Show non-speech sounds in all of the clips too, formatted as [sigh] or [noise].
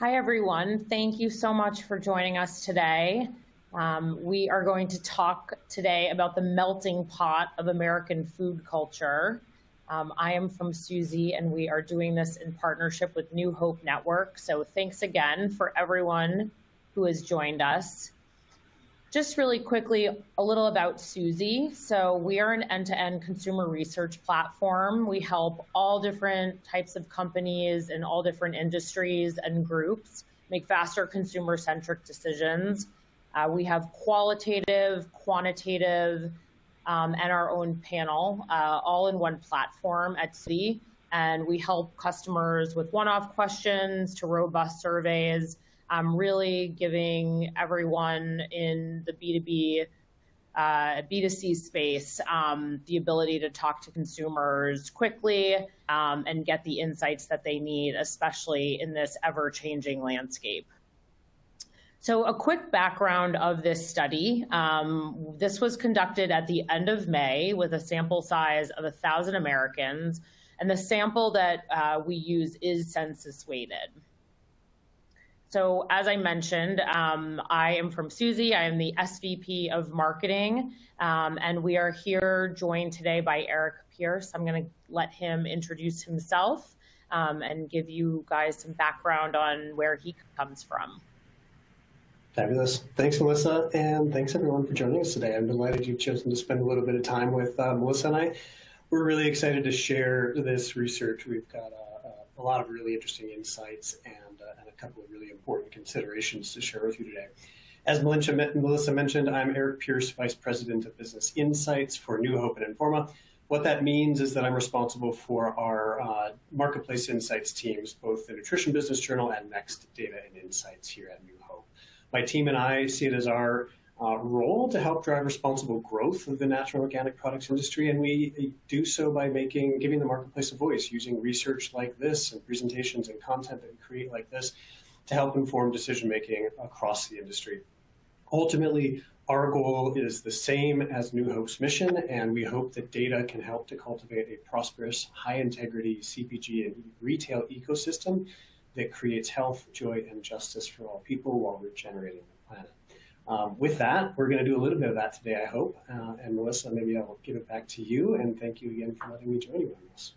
Hi, everyone. Thank you so much for joining us today. Um, we are going to talk today about the melting pot of American food culture. Um, I am from Suzy, and we are doing this in partnership with New Hope Network. So thanks again for everyone who has joined us. Just really quickly, a little about Suzy. So we are an end-to-end consumer research platform. We help all different types of companies in all different industries and groups make faster consumer-centric decisions. Uh, we have qualitative, quantitative, um, and our own panel, uh, all in one platform at Suzy. And we help customers with one-off questions to robust surveys um, really giving everyone in the B2B, uh, B2C space um, the ability to talk to consumers quickly um, and get the insights that they need, especially in this ever-changing landscape. So a quick background of this study. Um, this was conducted at the end of May with a sample size of 1,000 Americans, and the sample that uh, we use is census weighted. So as I mentioned, um, I am from Suzy. I am the SVP of Marketing, um, and we are here joined today by Eric Pierce. I'm going to let him introduce himself um, and give you guys some background on where he comes from. Fabulous. Thanks, Melissa, and thanks everyone for joining us today. I'm delighted you've chosen to spend a little bit of time with uh, Melissa and I. We're really excited to share this research. We've got a, a lot of really interesting insights and couple of really important considerations to share with you today. As Melissa mentioned, I'm Eric Pierce, Vice President of Business Insights for New Hope and Informa. What that means is that I'm responsible for our uh, marketplace insights teams, both the Nutrition Business Journal and Next Data and Insights here at New Hope. My team and I see it as our uh, role to help drive responsible growth of the natural organic products industry, and we do so by making giving the marketplace a voice, using research like this and presentations and content that we create like this to help inform decision making across the industry. Ultimately, our goal is the same as New Hope's mission, and we hope that data can help to cultivate a prosperous, high integrity CPG and retail ecosystem that creates health, joy, and justice for all people while regenerating. Um, with that, we're going to do a little bit of that today, I hope. Uh, and Melissa, maybe I'll give it back to you. And thank you again for letting me join you on this.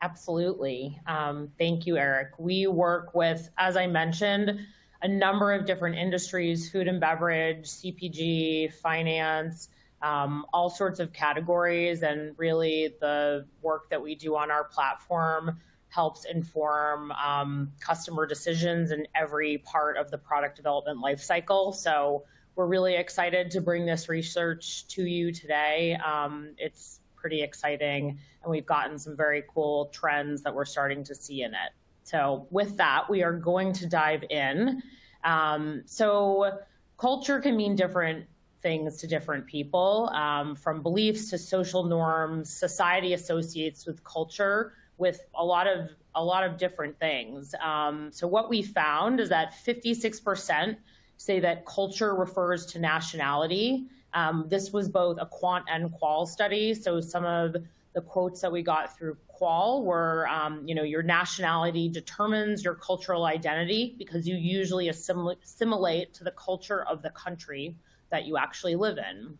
Absolutely. Um, thank you, Eric. We work with, as I mentioned, a number of different industries, food and beverage, CPG, finance, um, all sorts of categories. And really the work that we do on our platform helps inform um, customer decisions in every part of the product development lifecycle. So we're really excited to bring this research to you today. Um, it's pretty exciting, and we've gotten some very cool trends that we're starting to see in it. So with that, we are going to dive in. Um, so culture can mean different things to different people, um, from beliefs to social norms. Society associates with culture with a lot of a lot of different things. Um, so what we found is that 56% say that culture refers to nationality. Um, this was both a quant and qual study. So some of the quotes that we got through qual were, um, you know, your nationality determines your cultural identity because you usually assimilate to the culture of the country that you actually live in.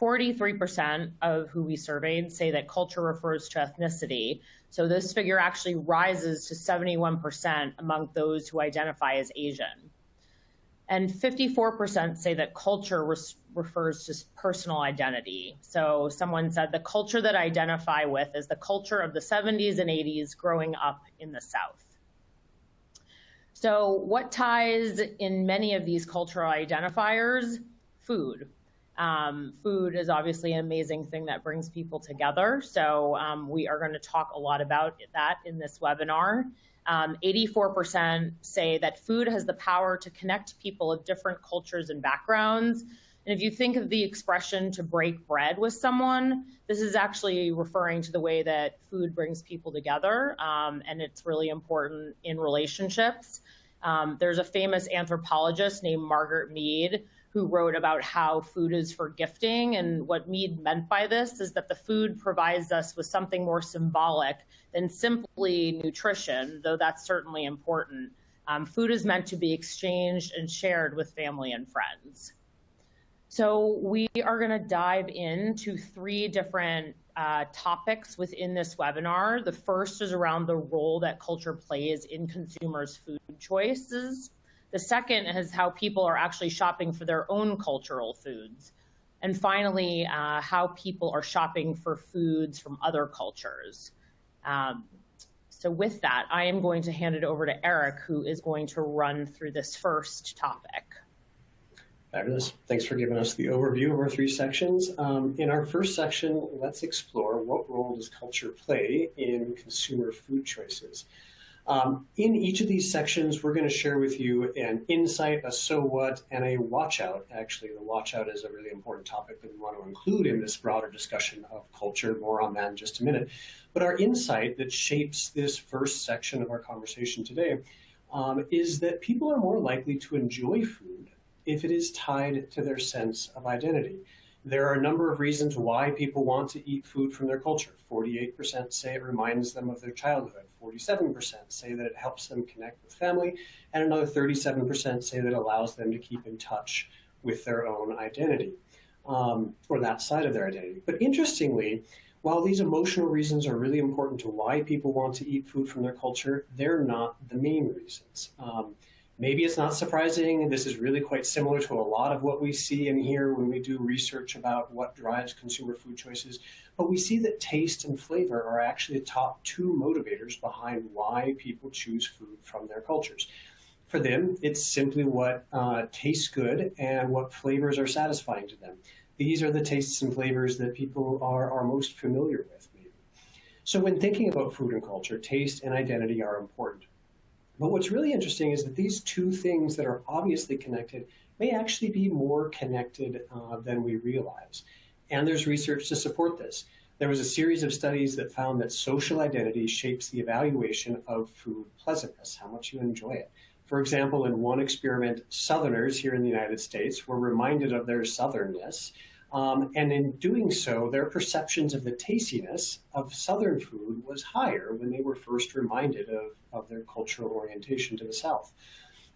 43% of who we surveyed say that culture refers to ethnicity. So this figure actually rises to 71% among those who identify as Asian. And 54% say that culture refers to personal identity. So someone said the culture that I identify with is the culture of the 70s and 80s growing up in the South. So what ties in many of these cultural identifiers? Food. Um, food is obviously an amazing thing that brings people together. So um, we are going to talk a lot about that in this webinar. 84% um, say that food has the power to connect people of different cultures and backgrounds. And if you think of the expression to break bread with someone, this is actually referring to the way that food brings people together. Um, and it's really important in relationships. Um, there's a famous anthropologist named Margaret Mead who wrote about how food is for gifting. And what Mead meant by this is that the food provides us with something more symbolic than simply nutrition, though that's certainly important. Um, food is meant to be exchanged and shared with family and friends. So we are going to dive into three different uh, topics within this webinar. The first is around the role that culture plays in consumers' food choices. The second is how people are actually shopping for their own cultural foods. And finally, uh, how people are shopping for foods from other cultures. Um, so with that, I am going to hand it over to Eric, who is going to run through this first topic. Fabulous. Thanks for giving us the overview of our three sections. Um, in our first section, let's explore what role does culture play in consumer food choices. Um, in each of these sections, we're going to share with you an insight, a so what, and a watch out. Actually, the watch out is a really important topic that we want to include in this broader discussion of culture. More on that in just a minute. But our insight that shapes this first section of our conversation today um, is that people are more likely to enjoy food if it is tied to their sense of identity. There are a number of reasons why people want to eat food from their culture. 48% say it reminds them of their childhood. 47% say that it helps them connect with family. And another 37% say that it allows them to keep in touch with their own identity um, or that side of their identity. But interestingly, while these emotional reasons are really important to why people want to eat food from their culture, they're not the main reasons. Um, Maybe it's not surprising. This is really quite similar to a lot of what we see and hear when we do research about what drives consumer food choices. But we see that taste and flavor are actually the top two motivators behind why people choose food from their cultures. For them, it's simply what uh, tastes good and what flavors are satisfying to them. These are the tastes and flavors that people are, are most familiar with. So when thinking about food and culture, taste and identity are important. But what's really interesting is that these two things that are obviously connected may actually be more connected uh, than we realize. And there's research to support this. There was a series of studies that found that social identity shapes the evaluation of food pleasantness, how much you enjoy it. For example, in one experiment, Southerners here in the United States were reminded of their Southernness um, and in doing so, their perceptions of the tastiness of Southern food was higher when they were first reminded of, of their cultural orientation to the South.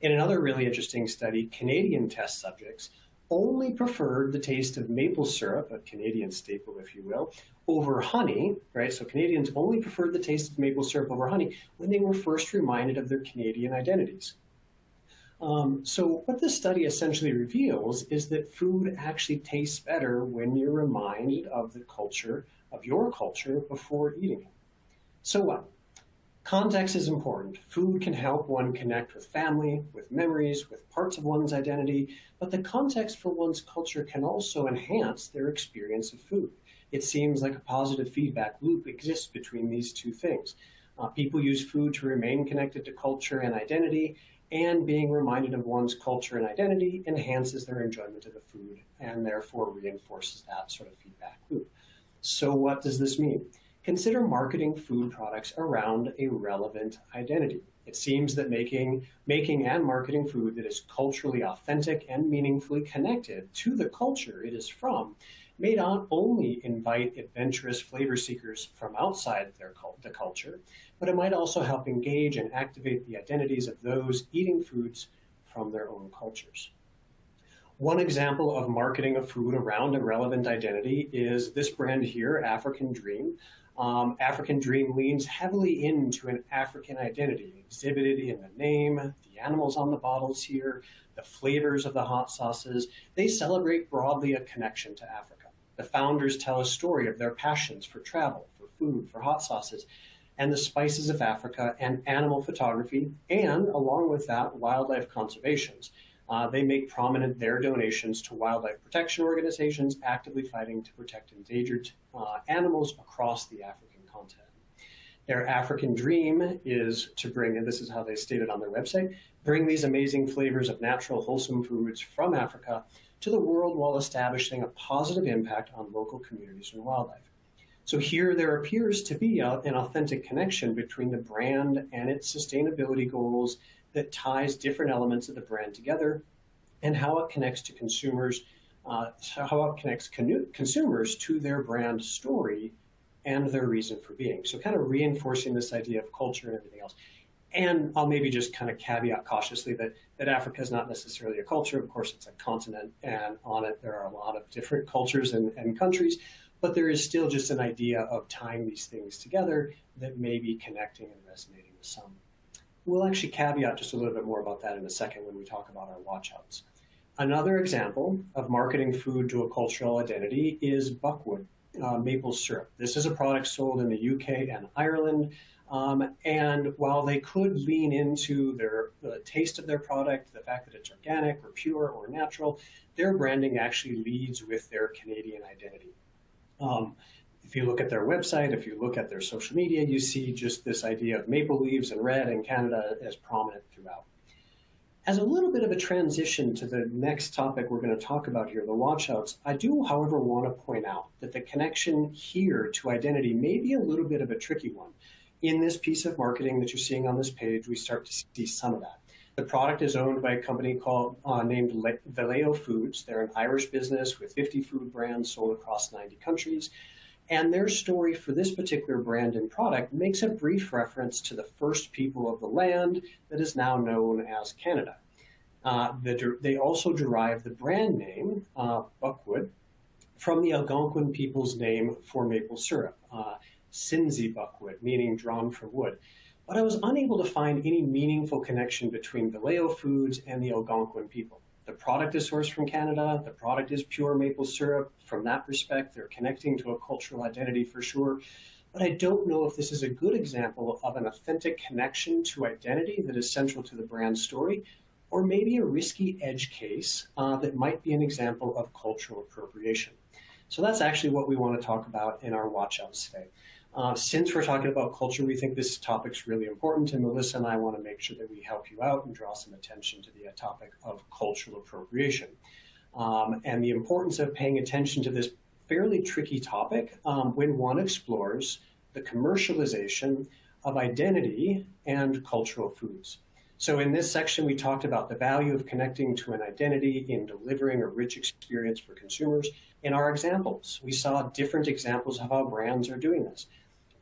In another really interesting study, Canadian test subjects only preferred the taste of maple syrup, a Canadian staple, if you will, over honey, right? So Canadians only preferred the taste of maple syrup over honey when they were first reminded of their Canadian identities. Um, so what this study essentially reveals is that food actually tastes better when you're reminded of the culture, of your culture, before eating it. So what? Context is important. Food can help one connect with family, with memories, with parts of one's identity, but the context for one's culture can also enhance their experience of food. It seems like a positive feedback loop exists between these two things. Uh, people use food to remain connected to culture and identity, and being reminded of one's culture and identity enhances their enjoyment of the food and therefore reinforces that sort of feedback loop. So what does this mean? Consider marketing food products around a relevant identity. It seems that making, making and marketing food that is culturally authentic and meaningfully connected to the culture it is from may not only invite adventurous flavor seekers from outside their the culture, but it might also help engage and activate the identities of those eating foods from their own cultures. One example of marketing a food around a relevant identity is this brand here, African Dream. Um, African Dream leans heavily into an African identity exhibited in the name, the animals on the bottles here, the flavors of the hot sauces. They celebrate broadly a connection to Africa. The founders tell a story of their passions for travel, for food, for hot sauces, and the spices of Africa and animal photography, and along with that, wildlife conservations. Uh, they make prominent their donations to wildlife protection organizations actively fighting to protect endangered uh, animals across the African continent. Their African dream is to bring, and this is how they stated on their website, bring these amazing flavors of natural, wholesome foods from Africa to the world while establishing a positive impact on local communities and wildlife. So here there appears to be a, an authentic connection between the brand and its sustainability goals that ties different elements of the brand together and how it connects to consumers, uh, how it connects con consumers to their brand story and their reason for being. So kind of reinforcing this idea of culture and everything else. and I'll maybe just kind of caveat cautiously that, that Africa is not necessarily a culture. Of course, it's a continent, and on it there are a lot of different cultures and, and countries, but there is still just an idea of tying these things together that may be connecting and resonating with some. We'll actually caveat just a little bit more about that in a second when we talk about our watchouts. Another example of marketing food to a cultural identity is Buckwud uh, maple syrup. This is a product sold in the UK and Ireland. Um, and while they could lean into their the taste of their product, the fact that it's organic or pure or natural, their branding actually leads with their Canadian identity. Um, if you look at their website, if you look at their social media, you see just this idea of maple leaves and red in Canada as prominent throughout. As a little bit of a transition to the next topic we're going to talk about here, the watchouts, I do, however, want to point out that the connection here to identity may be a little bit of a tricky one. In this piece of marketing that you're seeing on this page, we start to see some of that. The product is owned by a company called uh, named Valeo Foods. They're an Irish business with 50 food brands sold across 90 countries. And their story for this particular brand and product makes a brief reference to the first people of the land that is now known as Canada. Uh, the, they also derive the brand name, uh, Buckwud, from the Algonquin people's name for maple syrup, uh, Sinzibuckwud, meaning drawn from wood. But I was unable to find any meaningful connection between Valeo Foods and the Algonquin people. The product is sourced from Canada. The product is pure maple syrup. From that respect, they're connecting to a cultural identity for sure. But I don't know if this is a good example of an authentic connection to identity that is central to the brand story, or maybe a risky edge case uh, that might be an example of cultural appropriation. So that's actually what we want to talk about in our watch watchouts today. Uh, since we're talking about culture, we think this topic's really important, and Melissa and I want to make sure that we help you out and draw some attention to the uh, topic of cultural appropriation. Um, and the importance of paying attention to this fairly tricky topic um, when one explores the commercialization of identity and cultural foods. So in this section, we talked about the value of connecting to an identity in delivering a rich experience for consumers. In our examples, we saw different examples of how brands are doing this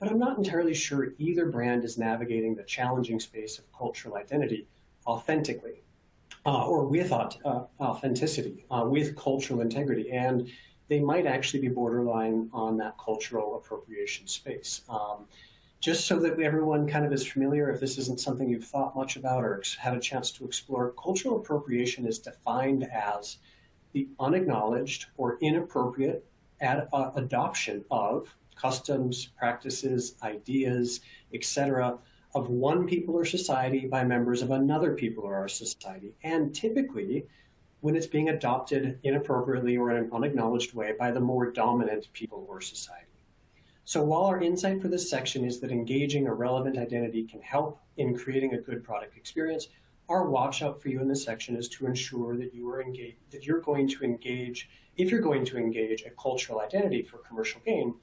but I'm not entirely sure either brand is navigating the challenging space of cultural identity authentically uh, or with uh, authenticity, uh, with cultural integrity. And they might actually be borderline on that cultural appropriation space. Um, just so that everyone kind of is familiar, if this isn't something you've thought much about or had a chance to explore, cultural appropriation is defined as the unacknowledged or inappropriate ad, uh, adoption of customs, practices, ideas, etc., of one people or society by members of another people or our society. And typically, when it's being adopted inappropriately or in an unacknowledged way by the more dominant people or society. So while our insight for this section is that engaging a relevant identity can help in creating a good product experience, our watch out for you in this section is to ensure that you are engaged, that you're going to engage, if you're going to engage a cultural identity for commercial gain,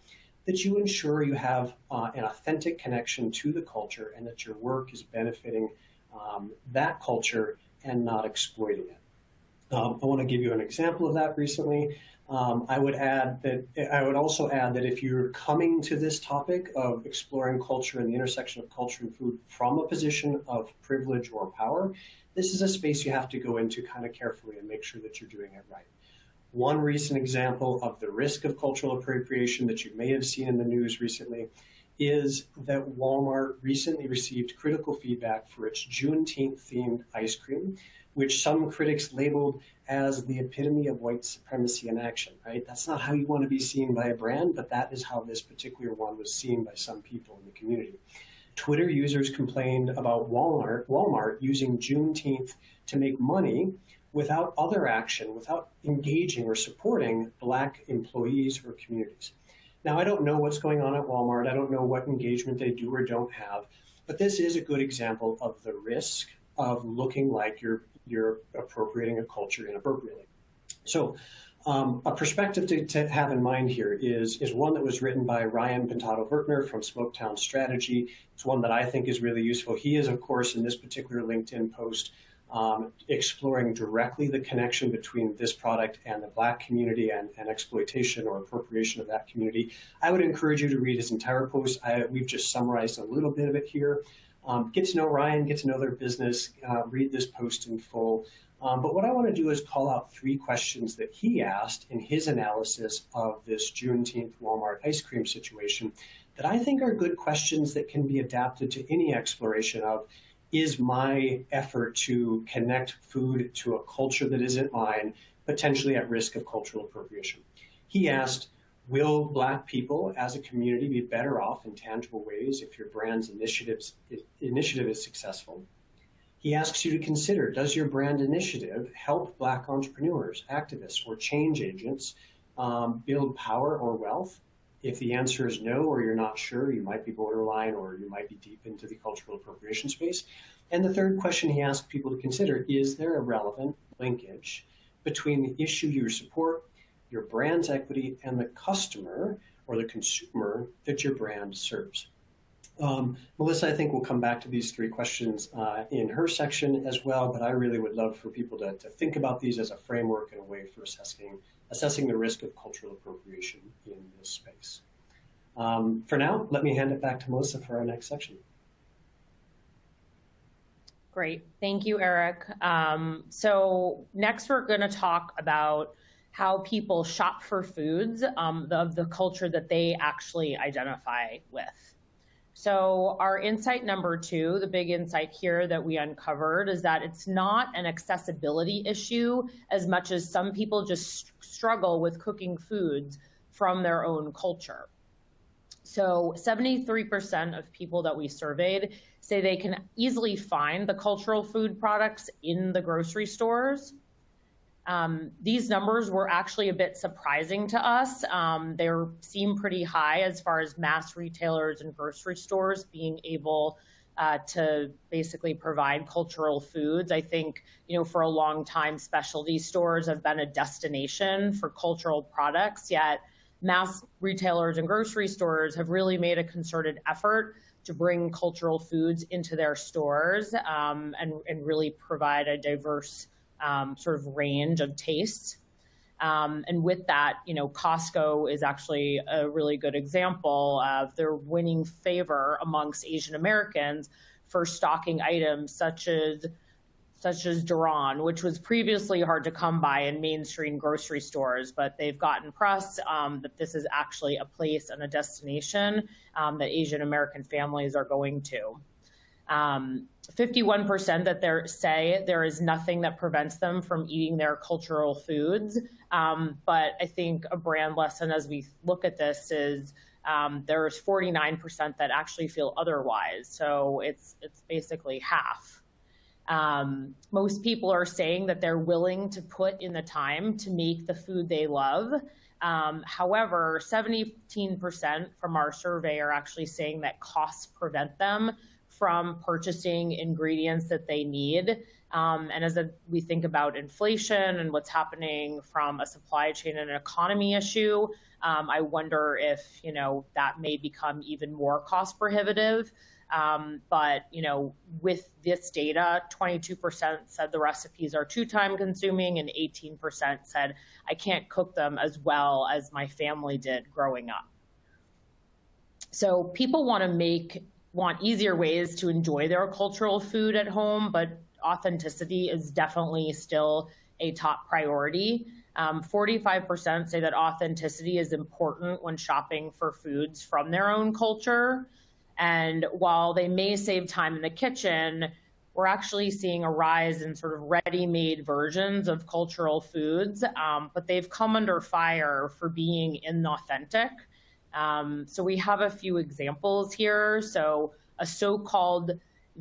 that you ensure you have uh, an authentic connection to the culture and that your work is benefiting um, that culture and not exploiting it. Um, I want to give you an example of that recently. Um, I would add that I would also add that if you're coming to this topic of exploring culture and the intersection of culture and food from a position of privilege or power, this is a space you have to go into kind of carefully and make sure that you're doing it right. One recent example of the risk of cultural appropriation that you may have seen in the news recently is that Walmart recently received critical feedback for its Juneteenth themed ice cream, which some critics labeled as the epitome of white supremacy in action, right? That's not how you want to be seen by a brand, but that is how this particular one was seen by some people in the community. Twitter users complained about Walmart, Walmart using Juneteenth to make money without other action, without engaging or supporting Black employees or communities. Now, I don't know what's going on at Walmart. I don't know what engagement they do or don't have, but this is a good example of the risk of looking like you're, you're appropriating a culture inappropriately. So um, a perspective to, to, have in mind here is, is one that was written by Ryan Pintado Vertner from Smoketown Strategy. It's one that I think is really useful. He is, of course, in this particular LinkedIn post, um, exploring directly the connection between this product and the Black community and, and, exploitation or appropriation of that community. I would encourage you to read his entire post. I, we've just summarized a little bit of it here. Um, get to know Ryan, get to know their business, uh, read this post in full. Um, but what I want to do is call out three questions that he asked in his analysis of this Juneteenth Walmart ice cream situation that I think are good questions that can be adapted to any exploration of is my effort to connect food to a culture that isn't mine potentially at risk of cultural appropriation. He asked, will Black people as a community be better off in tangible ways if your brand's initiatives, initiative is successful? He asks you to consider, does your brand initiative help Black entrepreneurs, activists, or change agents um, build power or wealth? If the answer is no, or you're not sure, you might be borderline or you might be deep into the cultural appropriation space. And the third question he asks people to consider, is there a relevant linkage between the issue you support, your brand's equity, and the customer or the consumer that your brand serves? Um, Melissa, I think we'll come back to these three questions uh, in her section as well, but I really would love for people to, to think about these as a framework and a way for assessing, assessing the risk of cultural appropriation in this space. Um, for now, let me hand it back to Melissa for our next section. Great. Thank you, Eric. Um, so next we're going to talk about how people shop for foods um, of the culture that they actually identify with. So our insight number two, the big insight here that we uncovered is that it's not an accessibility issue as much as some people just struggle with cooking foods from their own culture. So 73% of people that we surveyed say they can easily find the cultural food products in the grocery stores. Um, these numbers were actually a bit surprising to us. Um, they seem pretty high as far as mass retailers and grocery stores being able uh, to basically provide cultural foods. I think, you know, for a long time, specialty stores have been a destination for cultural products, yet mass retailers and grocery stores have really made a concerted effort to bring cultural foods into their stores um, and, and really provide a diverse um, sort of range of tastes. Um, and with that, you know, Costco is actually a really good example of their winning favor amongst Asian Americans for stocking items such as such as durian, which was previously hard to come by in mainstream grocery stores, but they've gotten press um, that this is actually a place and a destination um, that Asian American families are going to. Um, 51% that they say there is nothing that prevents them from eating their cultural foods. Um, but I think a brand lesson as we look at this is um, there's 49% that actually feel otherwise. So it's, it's basically half. Um, most people are saying that they're willing to put in the time to make the food they love. Um, however, 17% from our survey are actually saying that costs prevent them from purchasing ingredients that they need. Um, and as a, we think about inflation and what's happening from a supply chain and an economy issue, um, I wonder if you know that may become even more cost prohibitive. Um, but you know, with this data, 22% said the recipes are too time consuming, and 18% said I can't cook them as well as my family did growing up. So people want to make want easier ways to enjoy their cultural food at home, but authenticity is definitely still a top priority. Um, 45% say that authenticity is important when shopping for foods from their own culture. And while they may save time in the kitchen, we're actually seeing a rise in sort of ready-made versions of cultural foods, um, but they've come under fire for being inauthentic. Um, so we have a few examples here. So a so-called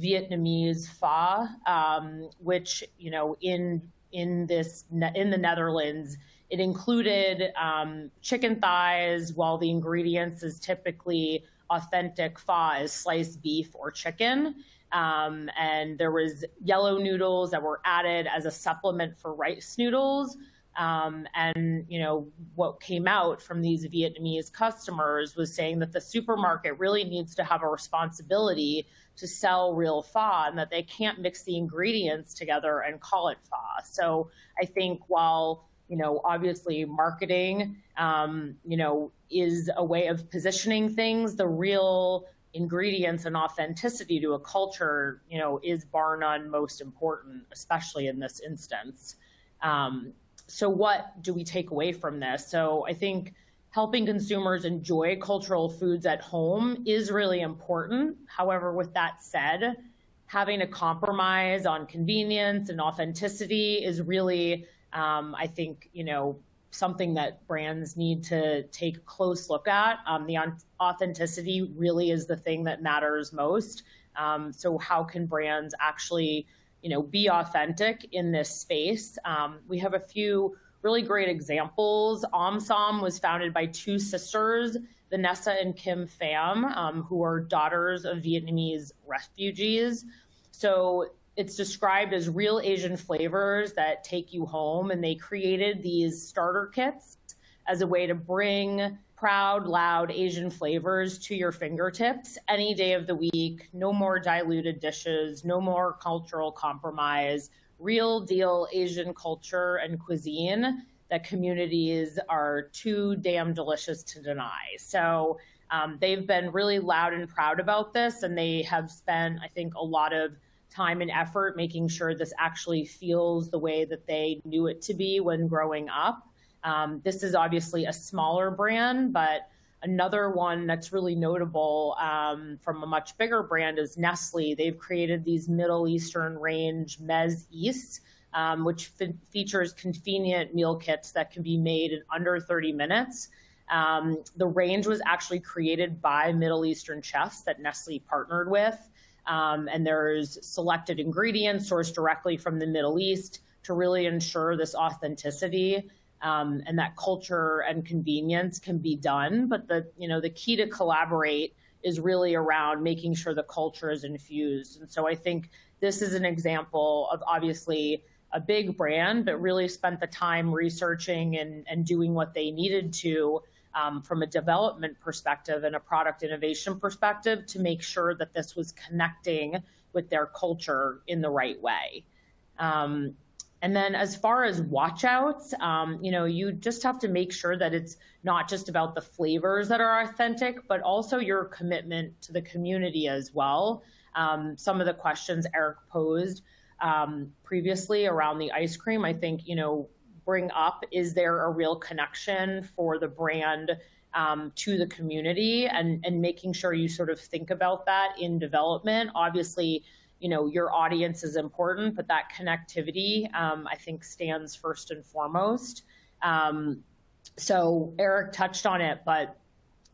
Vietnamese pho, um, which you know in in this in the Netherlands, it included um, chicken thighs, while the ingredients is typically authentic pho is sliced beef or chicken. Um, and there was yellow noodles that were added as a supplement for rice noodles. Um, and you know what came out from these Vietnamese customers was saying that the supermarket really needs to have a responsibility to sell real pho and that they can't mix the ingredients together and call it pho. So I think while you know obviously marketing um, you know is a way of positioning things, the real ingredients and authenticity to a culture, you know, is bar none most important, especially in this instance. Um, so what do we take away from this? So I think helping consumers enjoy cultural foods at home is really important. However, with that said, having a compromise on convenience and authenticity is really, um, I think, you know, something that brands need to take a close look at. Um, the authenticity really is the thing that matters most. Um, so how can brands actually, you know, be authentic in this space? Um, we have a few really great examples. Omsom was founded by two sisters, Vanessa and Kim Pham, um, who are daughters of Vietnamese refugees. So it's described as real Asian flavors that take you home, and they created these starter kits as a way to bring proud, loud Asian flavors to your fingertips any day of the week. No more diluted dishes, no more cultural compromise, real deal Asian culture and cuisine that communities are too damn delicious to deny. So um, they've been really loud and proud about this, and they have spent, I think, a lot of time and effort making sure this actually feels the way that they knew it to be when growing up. Um, this is obviously a smaller brand, but another one that's really notable um, from a much bigger brand is Nestle. They've created these Middle Eastern range Meze East, um, which features convenient meal kits that can be made in under 30 minutes. Um, the range was actually created by Middle Eastern chefs that Nestle partnered with. Um, and there's selected ingredients sourced directly from the Middle East to really ensure this authenticity um, and that culture and convenience can be done. But the you know the key to collaborate is really around making sure the culture is infused. And so I think this is an example of obviously a big brand, but really spent the time researching and, and doing what they needed to um, from a development perspective and a product innovation perspective to make sure that this was connecting with their culture in the right way. Um, and then as far as watchouts, um, you know, you just have to make sure that it's not just about the flavors that are authentic, but also your commitment to the community as well. Um, some of the questions Eric posed um, previously around the ice cream, I think, you know, bring up is there a real connection for the brand um, to the community and, and making sure you sort of think about that in development. Obviously, you know, your audience is important, but that connectivity, um, I think, stands first and foremost. Um, so Eric touched on it, but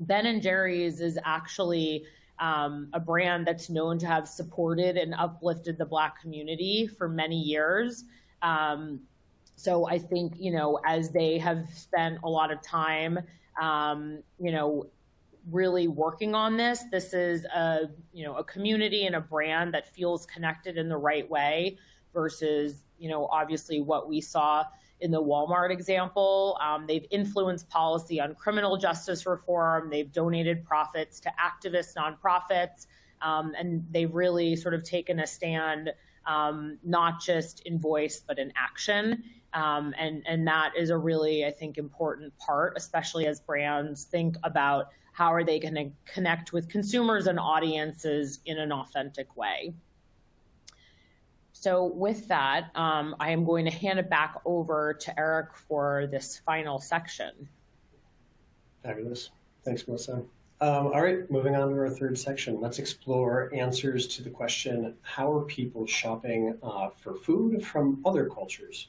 Ben and Jerry's is actually um, a brand that's known to have supported and uplifted the Black community for many years. Um, so I think, you know, as they have spent a lot of time, um, you know, really working on this, this is a, you know, a community and a brand that feels connected in the right way versus, you know, obviously what we saw in the Walmart example. Um, they've influenced policy on criminal justice reform. They've donated profits to activist nonprofits. Um, and they've really sort of taken a stand, um, not just in voice, but in action. Um, and, and that is a really, I think, important part, especially as brands think about how are they going to connect with consumers and audiences in an authentic way. So with that, um, I am going to hand it back over to Eric for this final section. Fabulous. Thanks, Melissa. Um, all right, moving on to our third section. Let's explore answers to the question, how are people shopping uh, for food from other cultures?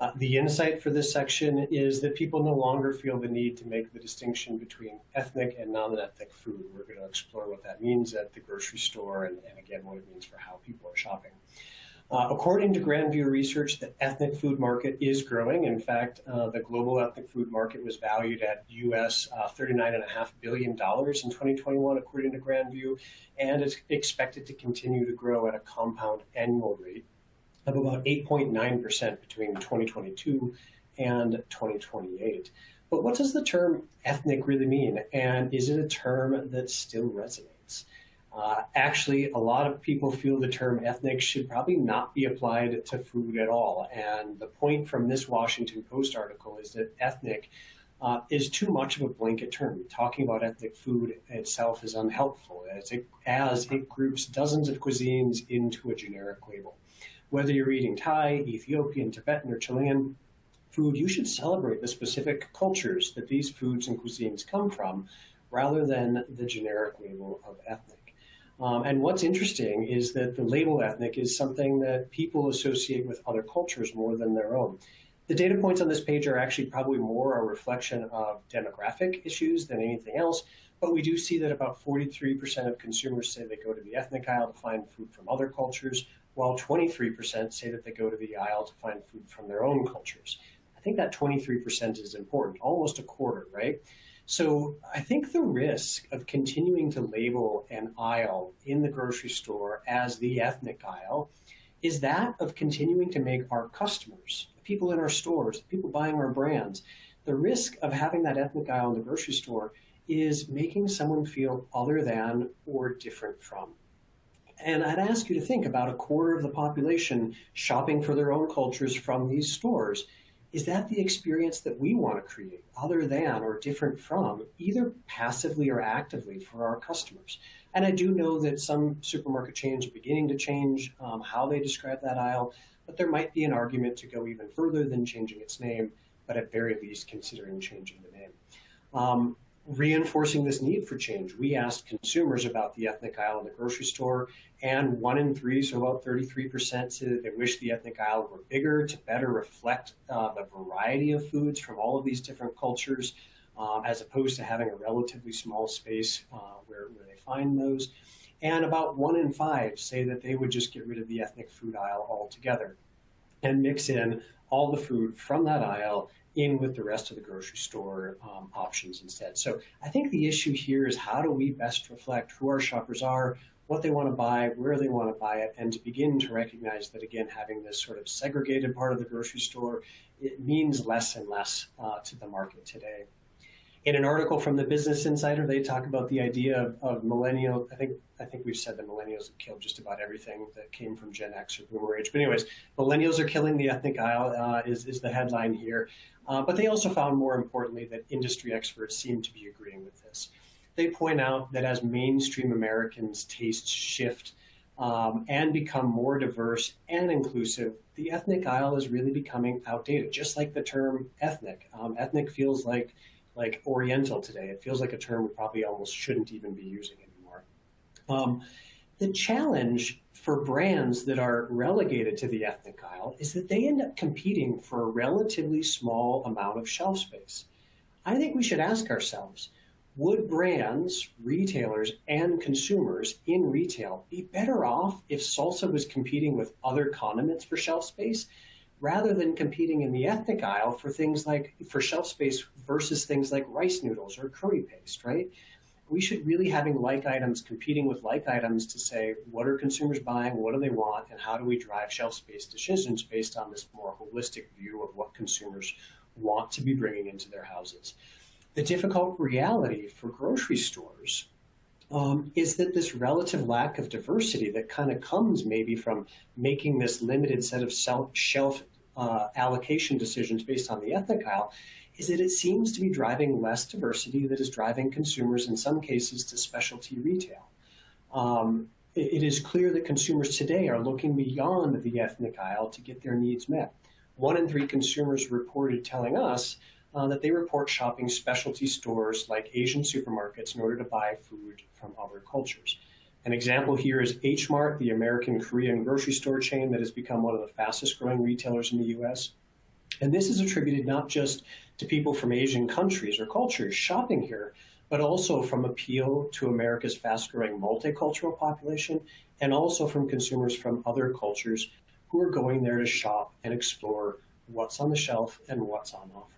Uh, the insight for this section is that people no longer feel the need to make the distinction between ethnic and non-ethnic food. We're going to explore what that means at the grocery store and, and again, what it means for how people are shopping. Uh, according to Grand View Research, the ethnic food market is growing. In fact, uh, the global ethnic food market was valued at US uh, $39.5 billion in 2021, according to Grand View, and is expected to continue to grow at a compound annual rate of about 8.9% between 2022 and 2028. But what does the term ethnic really mean? And is it a term that still resonates? Uh, actually, a lot of people feel the term ethnic should probably not be applied to food at all. And the point from this Washington Post article is that ethnic uh, is too much of a blanket term. Talking about ethnic food itself is unhelpful as it, as it groups dozens of cuisines into a generic label. Whether you're eating Thai, Ethiopian, Tibetan, or Chilean food, you should celebrate the specific cultures that these foods and cuisines come from rather than the generic label of ethnic. Um, and what's interesting is that the label ethnic is something that people associate with other cultures more than their own. The data points on this page are actually probably more a reflection of demographic issues than anything else, but we do see that about 43% of consumers say they go to the ethnic aisle to find food from other cultures, while 23% say that they go to the aisle to find food from their own cultures. I think that 23% is important, almost a quarter, right? So I think the risk of continuing to label an aisle in the grocery store as the ethnic aisle is that of continuing to make our customers, the people in our stores, the people buying our brands, the risk of having that ethnic aisle in the grocery store is making someone feel other than or different from. And I'd ask you to think about a quarter of the population shopping for their own cultures from these stores. Is that the experience that we want to create, other than or different from, either passively or actively for our customers? And I do know that some supermarket chains are beginning to change um, how they describe that aisle, but there might be an argument to go even further than changing its name, but at very least considering changing the name. Um, reinforcing this need for change, we asked consumers about the ethnic aisle in the grocery store, and one in three, so about 33%, said that they wish the ethnic aisle were bigger to better reflect uh, the variety of foods from all of these different cultures, uh, as opposed to having a relatively small space uh, where, where they find those. And about one in five say that they would just get rid of the ethnic food aisle altogether and mix in all the food from that aisle in with the rest of the grocery store um, options instead. So I think the issue here is how do we best reflect who our shoppers are, what they want to buy, where they want to buy it, and to begin to recognize that again, having this sort of segregated part of the grocery store, it means less and less uh, to the market today. In an article from the Business Insider, they talk about the idea of, of millennial. I think I think we've said that millennials have killed just about everything that came from Gen X or Boomer age. But anyways, millennials are killing the ethnic aisle uh, is is the headline here. Uh, but they also found, more importantly, that industry experts seem to be agreeing with this. They point out that as mainstream Americans' tastes shift um, and become more diverse and inclusive, the ethnic aisle is really becoming outdated. Just like the term ethnic, um, ethnic feels like like Oriental today. It feels like a term we probably almost shouldn't even be using anymore. Um, the challenge for brands that are relegated to the ethnic aisle is that they end up competing for a relatively small amount of shelf space. I think we should ask ourselves, would brands, retailers, and consumers in retail be better off if salsa was competing with other condiments for shelf space rather than competing in the ethnic aisle for things like for shelf space versus things like rice noodles or curry paste, right? We should really having like items competing with like items to say what are consumers buying, what do they want, and how do we drive shelf space decisions based on this more holistic view of what consumers want to be bringing into their houses. The difficult reality for grocery stores um, is that this relative lack of diversity that kind of comes maybe from making this limited set of shelf uh, allocation decisions based on the ethnic aisle is that it seems to be driving less diversity that is driving consumers in some cases to specialty retail. Um, it, it is clear that consumers today are looking beyond the ethnic aisle to get their needs met. One in three consumers reported telling us uh, that they report shopping specialty stores like Asian supermarkets in order to buy food from other cultures. An example here is H Mart, the American Korean grocery store chain that has become one of the fastest growing retailers in the US. And this is attributed not just to people from Asian countries or cultures shopping here, but also from appeal to America's fast growing multicultural population and also from consumers from other cultures who are going there to shop and explore what's on the shelf and what's on offer.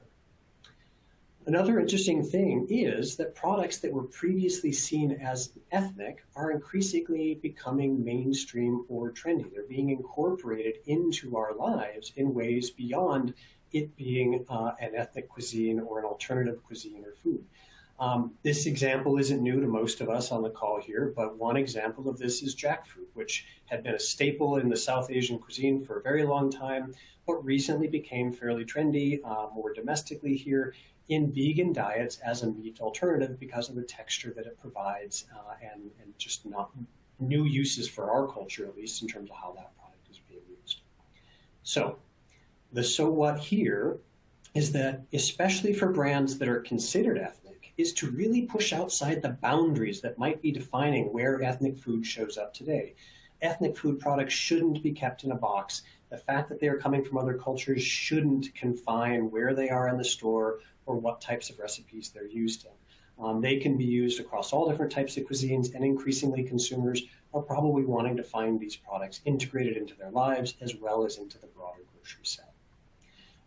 Another interesting thing is that products that were previously seen as ethnic are increasingly becoming mainstream or trendy. They're being incorporated into our lives in ways beyond it being uh, an ethnic cuisine or an alternative cuisine or food. Um, this example isn't new to most of us on the call here, but one example of this is jackfruit, which had been a staple in the South Asian cuisine for a very long time, but recently became fairly trendy uh, more domestically here in vegan diets as a meat alternative because of the texture that it provides uh, and, and just not new uses for our culture, at least in terms of how that product is being used. So the so what here is that, especially for brands that are considered ethnic, is to really push outside the boundaries that might be defining where ethnic food shows up today. Ethnic food products shouldn't be kept in a box. The fact that they are coming from other cultures shouldn't confine where they are in the store or what types of recipes they're used in. Um, they can be used across all different types of cuisines, and increasingly consumers are probably wanting to find these products integrated into their lives as well as into the broader grocery set.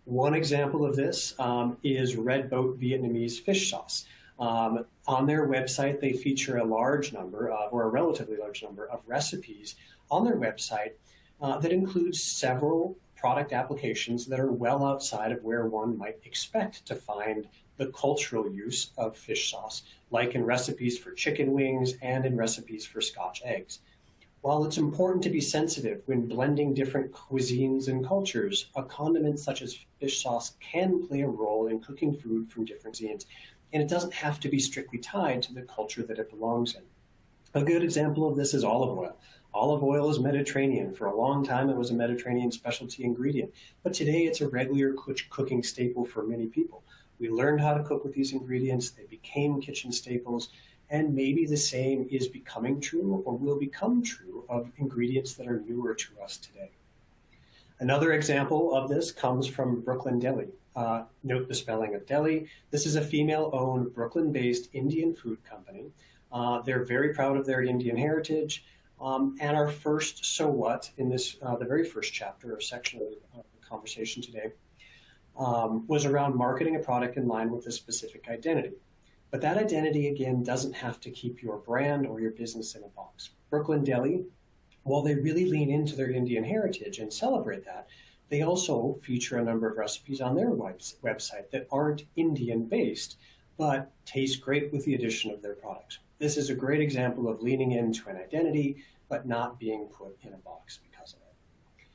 One example of this um, is Red Boat Vietnamese fish sauce. Um, on their website, they feature a large number of, or a relatively large number of recipes on their website uh, that includes several product applications that are well outside of where one might expect to find the cultural use of fish sauce, like in recipes for chicken wings and in recipes for scotch eggs. While it's important to be sensitive when blending different cuisines and cultures, a condiment such as fish sauce can play a role in cooking food from different cuisines, and it doesn't have to be strictly tied to the culture that it belongs in. A good example of this is olive oil. Olive oil is Mediterranean. For a long time, it was a Mediterranean specialty ingredient, but today it's a regular cooking staple for many people. We learned how to cook with these ingredients, they became kitchen staples, and maybe the same is becoming true or will become true of ingredients that are newer to us today. Another example of this comes from Brooklyn Delhi. Uh, note the spelling of Delhi. This is a female-owned Brooklyn-based Indian food company. Uh, they're very proud of their Indian heritage. Um, and our first so what in this, uh, the very first chapter or section of the conversation today um, was around marketing a product in line with a specific identity. But that identity, again, doesn't have to keep your brand or your business in a box. Brooklyn Delhi, while they really lean into their Indian heritage and celebrate that, they also feature a number of recipes on their website that aren't Indian based, but taste great with the addition of their products. This is a great example of leaning into an identity, but not being put in a box. Because of it.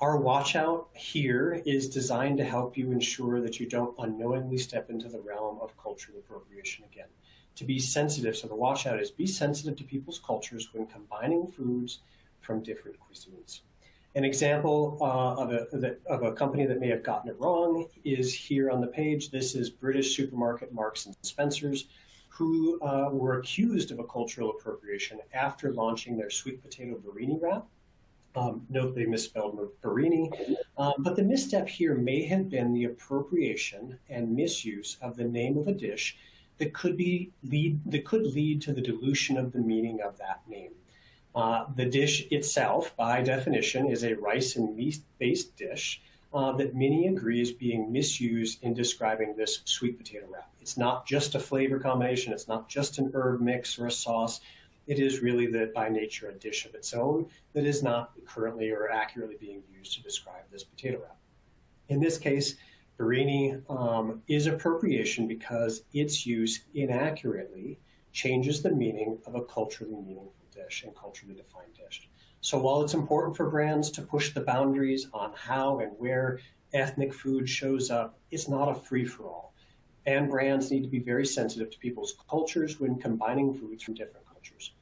Our watch out here is designed to help you ensure that you don't unknowingly step into the realm of cultural appropriation again. To be sensitive, so the watch out is be sensitive to people's cultures when combining foods from different cuisines. An example uh, of, a, of a company that may have gotten it wrong is here on the page. This is British supermarket Marks and Spencer's, who uh, were accused of a cultural appropriation after launching their sweet potato biryani wrap um, note they misspelled biryani, um, but the misstep here may have been the appropriation and misuse of the name of a dish that could be lead that could lead to the dilution of the meaning of that name. Uh, the dish itself, by definition, is a rice and meat-based dish uh, that many agree is being misused in describing this sweet potato wrap. It's not just a flavor combination. It's not just an herb mix or a sauce it is really that by nature a dish of its own that is not currently or accurately being used to describe this potato wrap. In this case, biryani um, is appropriation because its use inaccurately changes the meaning of a culturally meaningful dish and culturally defined dish. So while it's important for brands to push the boundaries on how and where ethnic food shows up, it's not a free-for-all. And brands need to be very sensitive to people's cultures when combining foods from different cultures.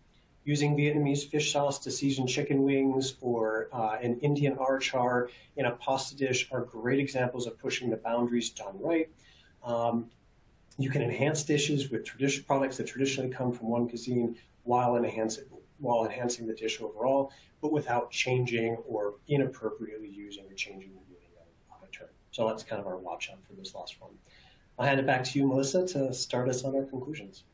using Vietnamese fish sauce to season chicken wings or uh, an Indian achar in a pasta dish are great examples of pushing the boundaries done right. Um, you can enhance dishes with products that traditionally come from one cuisine while enhancing, while enhancing the dish overall, but without changing or inappropriately using or changing the meaning of, a term. So that's kind of our watch out for this last one. I'll hand it back to you, Melissa, to start us on our conclusions.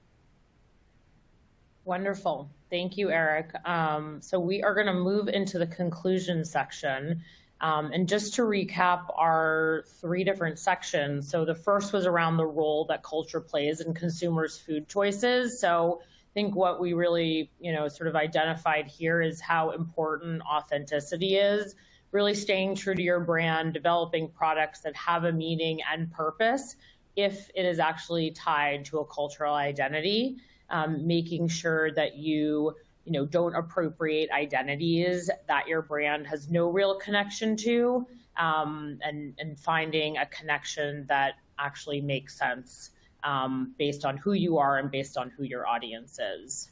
Wonderful. Thank you, Eric. Um, so we are going to move into the conclusion section. Um, and just to recap our three different sections. So the first was around the role that culture plays in consumers' food choices. So think what we really, you know, sort of identified here is how important authenticity is, really staying true to your brand, developing products that have a meaning and purpose if it is actually tied to a cultural identity, um, making sure that you you know don't appropriate identities that your brand has no real connection to um, and and finding a connection that actually makes sense um, based on who you are and based on who your audience is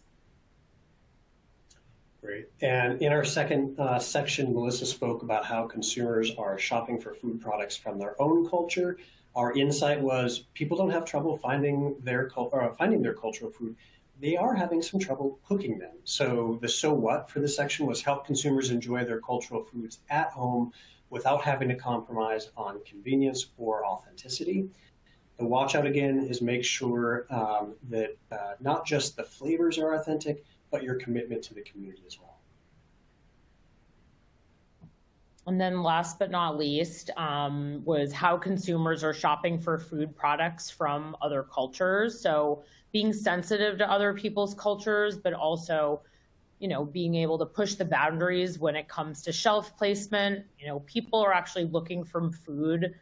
Great. And in our second uh, section, Melissa spoke about how consumers are shopping for food products from their own culture. Our insight was people don't have trouble finding their or finding their cultural food they are having some trouble cooking them. So the so what for this section was help consumers enjoy their cultural foods at home without having to compromise on convenience or authenticity. The watch out again is make sure um, that uh, not just the flavors are authentic, but your commitment to the community as well. And then last but not least um, was how consumers are shopping for food products from other cultures. So being sensitive to other people's cultures, but also, you know, being able to push the boundaries when it comes to shelf placement. You know, people are actually looking for food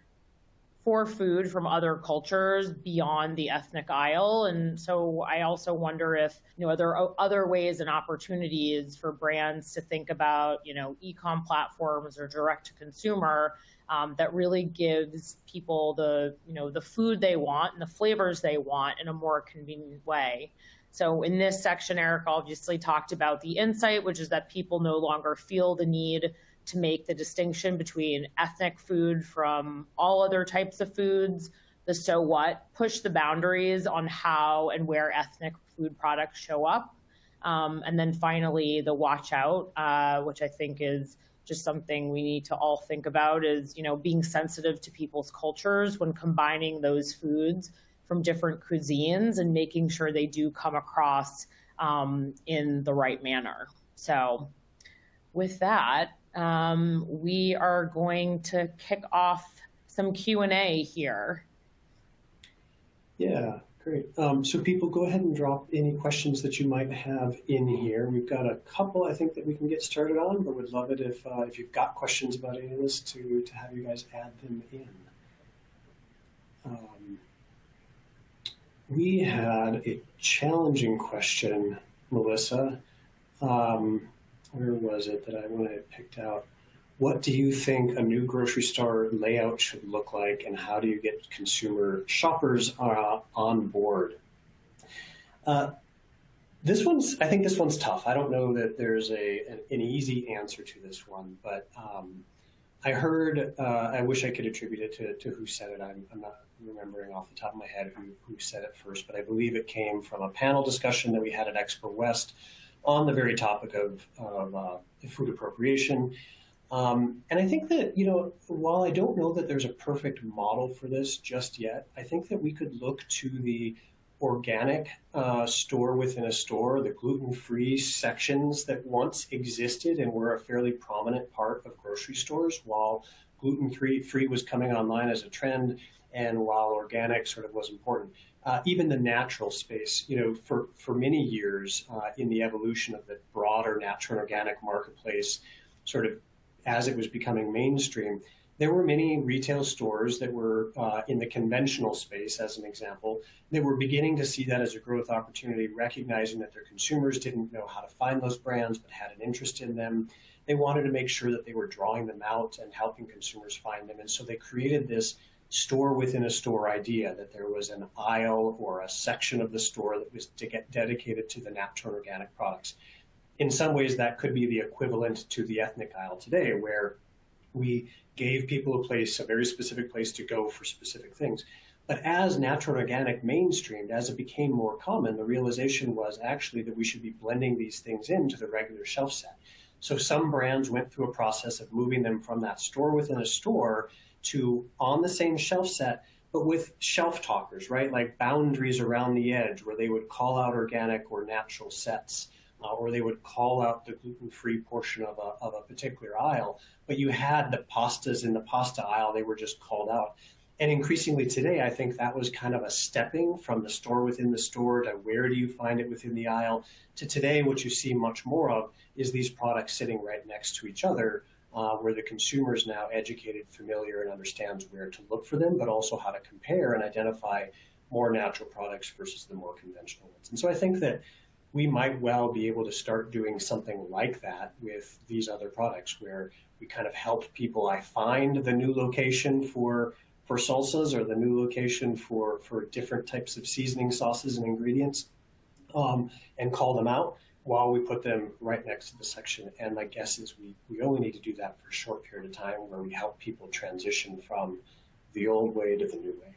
for food from other cultures beyond the ethnic aisle. And so I also wonder if, you know, are there other ways and opportunities for brands to think about, you know, e-com platforms or direct to consumer um, that really gives people the, you know, the food they want and the flavors they want in a more convenient way. So in this section, Eric obviously talked about the insight, which is that people no longer feel the need to make the distinction between ethnic food from all other types of foods, the so what, push the boundaries on how and where ethnic food products show up. Um, and then finally, the watch out, uh, which I think is just something we need to all think about is, you know, being sensitive to people's cultures when combining those foods from different cuisines and making sure they do come across um, in the right manner. So with that, um, we are going to kick off some Q&A here. Yeah, great. Um, so people go ahead and drop any questions that you might have in here. We've got a couple I think that we can get started on, but would love it if, uh, if you've got questions about any of this to, to have you guys add them in. Um, we had a challenging question, Melissa. Um, where was it that I I picked out? What do you think a new grocery store layout should look like, and how do you get consumer shoppers uh, on board? Uh, this one's, I think this one's tough. I don't know that there's a an, an easy answer to this one, but um, I heard, uh, I wish I could attribute it to, to who said it. I'm, I'm, not remembering off the top of my head who, who said it first, but I believe it came from a panel discussion that we had at Expo West on the very topic of, of uh, food appropriation. Um, and I think that, you know, while I don't know that there's a perfect model for this just yet, I think that we could look to the organic uh, store within a store, the gluten-free sections that once existed and were a fairly prominent part of grocery stores while gluten-free was coming online as a trend and while organic sort of was important uh, even the natural space, you know, for, for many years uh, in the evolution of the broader natural and organic marketplace, sort of as it was becoming mainstream, there were many retail stores that were uh, in the conventional space, as an example, that were beginning to see that as a growth opportunity, recognizing that their consumers didn't know how to find those brands but had an interest in them. They wanted to make sure that they were drawing them out and helping consumers find them. And so they created this store within a store idea that there was an aisle or a section of the store that was to get dedicated to the natural organic products. In some ways, that could be the equivalent to the ethnic aisle today, where we gave people a place, a very specific place to go for specific things. But as natural organic mainstreamed, as it became more common, the realization was actually that we should be blending these things into the regular shelf set. So some brands went through a process of moving them from that store within a store to on the same shelf set, but with shelf talkers, right? Like boundaries around the edge where they would call out organic or natural sets, uh, or they would call out the gluten-free portion of a, of a particular aisle. But you had the pastas in the pasta aisle, they were just called out. And increasingly today, I think that was kind of a stepping from the store within the store to where do you find it within the aisle to today, what you see much more of is these products sitting right next to each other uh, where the consumer is now educated, familiar, and understands where to look for them, but also how to compare and identify more natural products versus the more conventional ones. And so I think that we might well be able to start doing something like that with these other products where we kind of help people I find the new location for for salsas or the new location for for different types of seasoning sauces and ingredients um, and call them out while we put them right next to the section. And my guess is we, we only need to do that for a short period of time where we help people transition from the old way to the new way.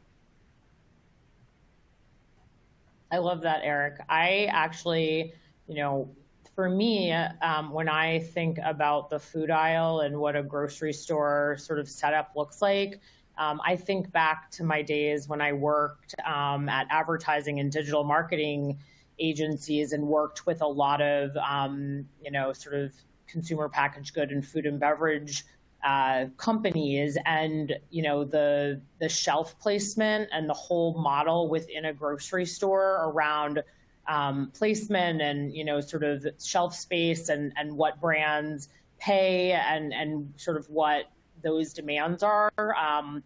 I love that, Eric. I actually, you know, for me, um, when I think about the food aisle and what a grocery store sort of setup looks like, um, I think back to my days when I worked um, at advertising and digital marketing agencies and worked with a lot of, um, you know, sort of consumer packaged good and food and beverage uh, companies and you know the the shelf placement and the whole model within a grocery store around um, placement and you know sort of shelf space and and what brands pay and and sort of what those demands are. Um,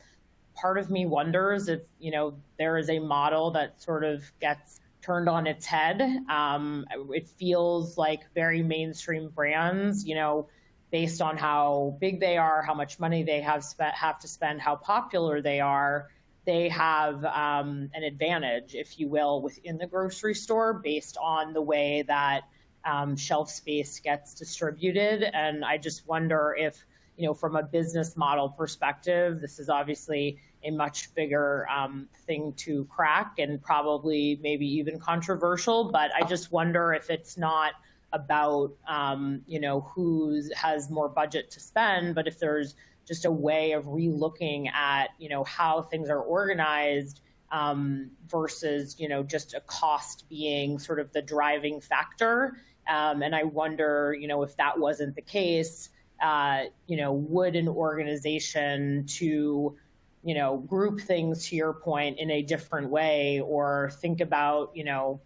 part of me wonders if you know there is a model that sort of gets turned on its head. Um, it feels like very mainstream brands, you know, based on how big they are, how much money they have spent, have to spend, how popular they are. They have um, an advantage, if you will, within the grocery store based on the way that um, shelf space gets distributed. And I just wonder if, you know, from a business model perspective, this is obviously a much bigger um, thing to crack and probably maybe even controversial. But I just wonder if it's not about um, you know who has more budget to spend, but if there's just a way of relooking at you know how things are organized um, versus you know just a cost being sort of the driving factor. Um, and I wonder you know if that wasn't the case, uh, you know would an organization to you know, group things to your point in a different way or think about, you know,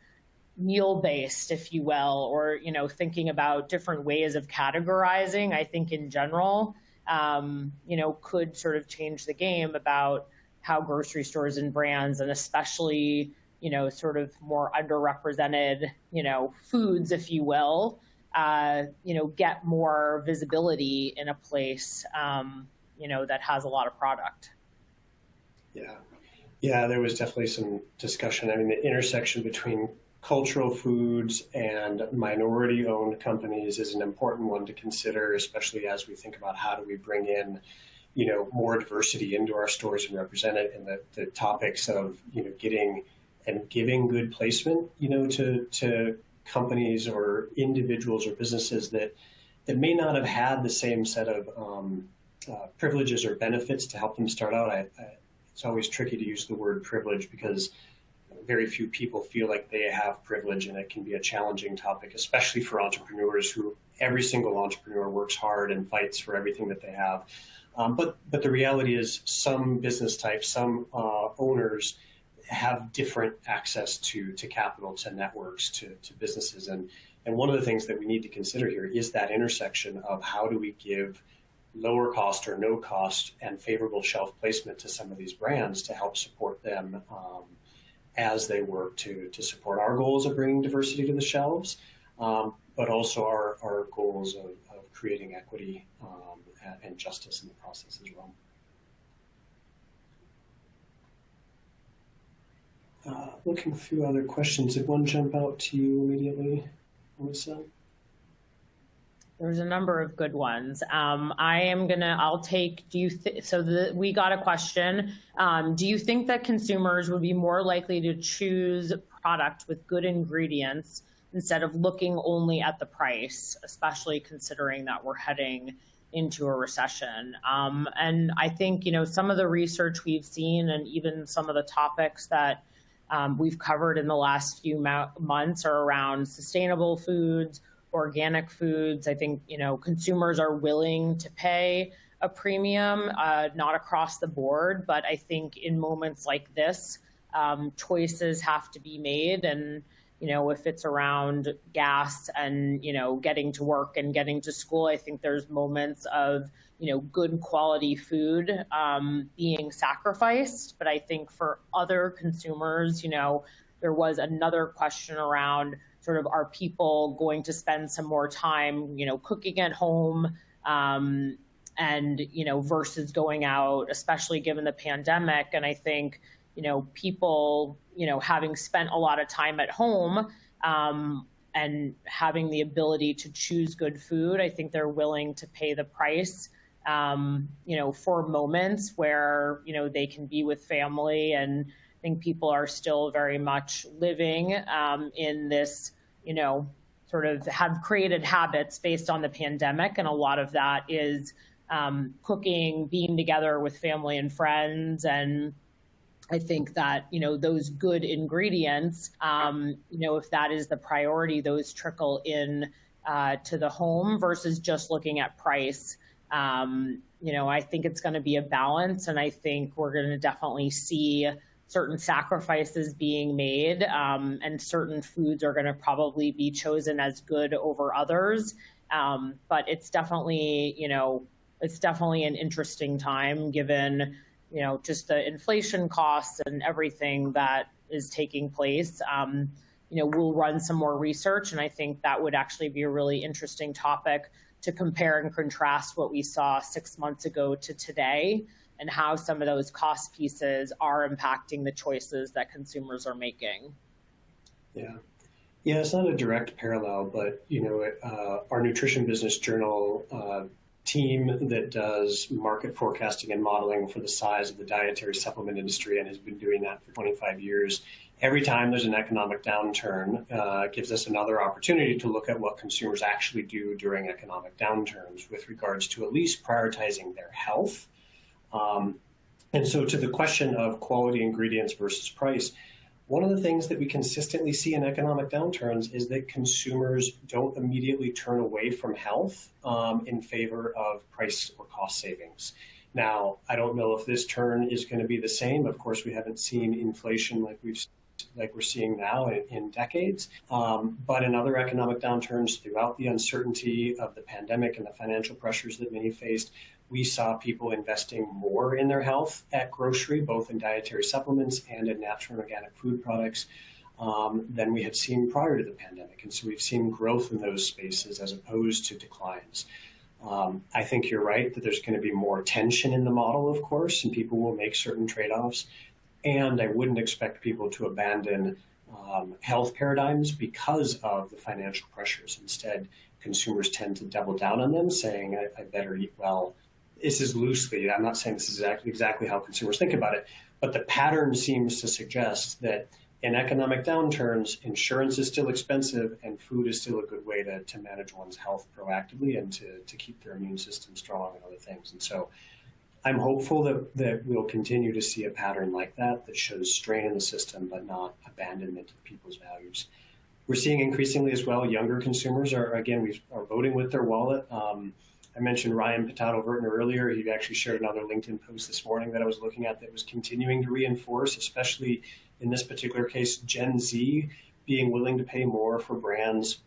meal based, if you will, or, you know, thinking about different ways of categorizing, I think in general, um, you know, could sort of change the game about how grocery stores and brands and especially, you know, sort of more underrepresented, you know, foods, if you will, uh, you know, get more visibility in a place, um, you know, that has a lot of product. Yeah. Yeah, there was definitely some discussion. I mean, the intersection between cultural foods and minority owned companies is an important one to consider, especially as we think about how do we bring in, you know, more diversity into our stores and represent it and the, the topics of, you know, getting and giving good placement, you know, to, to companies or individuals or businesses that, that may not have had the same set of um, uh, privileges or benefits to help them start out. I, I, it's always tricky to use the word privilege because very few people feel like they have privilege and it can be a challenging topic, especially for entrepreneurs who every single entrepreneur works hard and fights for everything that they have. Um, but but the reality is some business types, some uh, owners have different access to to capital, to networks, to, to businesses. And and one of the things that we need to consider here is that intersection of how do we give lower cost or no cost and favorable shelf placement to some of these brands to help support them um, as they work to, to support our goals of bringing diversity to the shelves, um, but also our, our goals of, of creating equity um, and, justice in the process as well. Uh, looking through other questions, did one jump out to you immediately, Melissa? There's a number of good ones. Um, I am gonna. I'll take. Do you th- so? The, we got a question. Um, do you think that consumers would be more likely to choose product with good ingredients instead of looking only at the price, especially considering that we're heading into a recession? Um, and I think you know some of the research we've seen, and even some of the topics that um, we've covered in the last few months are around sustainable foods organic foods. I think you know consumers are willing to pay a premium, uh, not across the board, but I think in moments like this, um, choices have to be made, and you know, if it's around gas and, you know, getting to work and getting to school, I think there's moments of, you know, good quality food um, being sacrificed. But I think for other consumers, you know, there was another question around sort of are people going to spend some more time, you know, cooking at home um, and, you know, versus going out, especially given the pandemic. And I think, you know, people, you know, having spent a lot of time at home um, and having the ability to choose good food, I think they're willing to pay the price, um, you know, for moments where, you know, they can be with family. And I think people are still very much living um, in this, you know, sort of have created habits based on the pandemic. And a lot of that is um, cooking, being together with family and friends and I think that you know those good ingredients, um, you know, if that is the priority, those trickle in uh, to the home versus just looking at price. Um, you know, I think it's going to be a balance, and I think we're going to definitely see certain sacrifices being made, um, and certain foods are going to probably be chosen as good over others. Um, but it's definitely, you know, it's definitely an interesting time given you know, just the inflation costs and everything that is taking place. Um, you know, we'll run some more research, and I think that would actually be a really interesting topic to compare and contrast what we saw six months ago to today and how some of those cost pieces are impacting the choices that consumers are making. Yeah. Yeah, it's not a direct parallel, but you know, uh, our nutrition business journal uh, team that does market forecasting and modeling for the size of the dietary supplement industry and has been doing that for 25 years. Every time there's an economic downturn, uh, gives us another opportunity to look at what consumers actually do during economic downturns with regards to at least prioritizing their health. Um, and so, to the question of quality ingredients versus price, one of the things that we consistently see in economic downturns is that consumers don't immediately turn away from health um, in favor of price or cost savings. Now, I don't know if this turn is going to be the same. Of course, we haven't seen inflation like we've like we're seeing now in, in decades. Um, but in other economic downturns, throughout the uncertainty of the pandemic and the financial pressures that many faced, we saw people investing more in their health at grocery, both in dietary supplements and in natural and organic food products, um, than we had seen prior to the pandemic. And so we've seen growth in those spaces as opposed to declines. Um, I think you're right that there's going to be more tension in the model, of course, and people will make certain trade offs. And I wouldn't expect people to abandon um, health paradigms because of the financial pressures. Instead, consumers tend to double down on them, saying, I, I better eat well this is loosely, I'm not saying this is exactly, how consumers think about it, but the pattern seems to suggest that in economic downturns, insurance is still expensive and food is still a good way to, to manage one's health proactively and to, to keep their immune system strong and other things. And so I'm hopeful that, that we'll continue to see a pattern like that that shows strain in the system but not abandonment of people's values. We're seeing increasingly as well younger consumers are, again, we are voting with their wallet. Um, I mentioned Ryan Pitato Vertner earlier. He actually shared another LinkedIn post this morning that I was looking at that was continuing to reinforce, especially in this particular case, Gen Z being willing to pay more for brands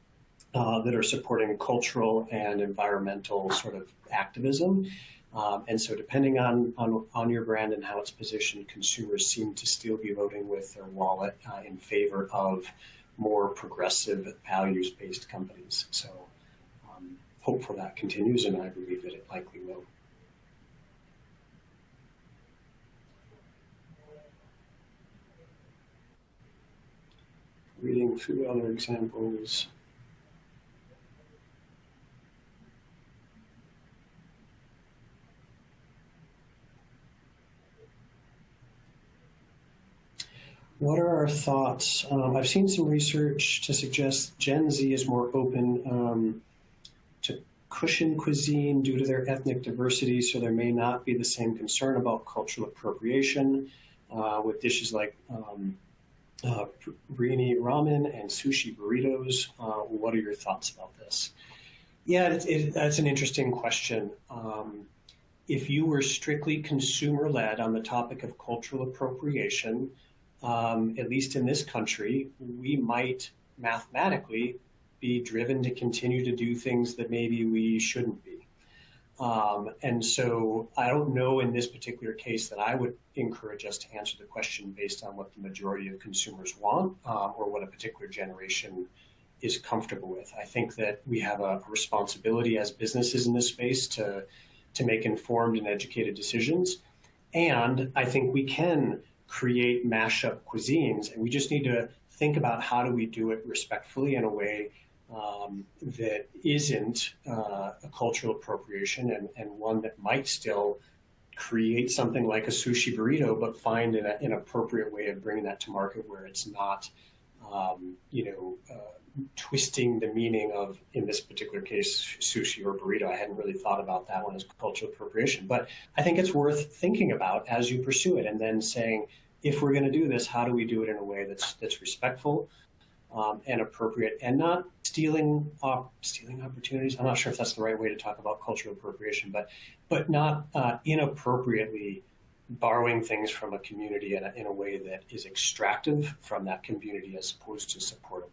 uh, that are supporting cultural and environmental sort of activism. Um, and so, depending on, on, on your brand and how it's positioned, consumers seem to still be voting with their wallet uh, in favor of more progressive, values based companies. So, hopeful that continues, and I believe that it likely will. Reading through other examples. What are our thoughts? Um, I've seen some research to suggest Gen Z is more open um, cushion cuisine due to their ethnic diversity, so there may not be the same concern about cultural appropriation uh, with dishes like um, uh, ramen and sushi burritos. Uh, what are your thoughts about this? Yeah, it, it, that's an interesting question. Um, if you were strictly consumer led on the topic of cultural appropriation, um, at least in this country, we might mathematically be driven to continue to do things that maybe we shouldn't be. Um, and so I don't know in this particular case that I would encourage us to answer the question based on what the majority of consumers want uh, or what a particular generation is comfortable with. I think that we have a responsibility as businesses in this space to, to make informed and educated decisions. And I think we can create mashup cuisines, and we just need to think about how do we do it respectfully in a way um, that isn't uh, a cultural appropriation and, and one that might still create something like a sushi burrito, but find an, an appropriate way of bringing that to market where it's not, um, you know, uh, twisting the meaning of, in this particular case, sushi or burrito. I hadn't really thought about that one as cultural appropriation, but I think it's worth thinking about as you pursue it, and then saying, if we're going to do this, how do we do it in a way that's that's respectful, um, and appropriate and not stealing uh, stealing opportunities. I'm not sure if that's the right way to talk about cultural appropriation, but but not uh, inappropriately borrowing things from a community in a, in a way that is extractive from that community as opposed to supportive.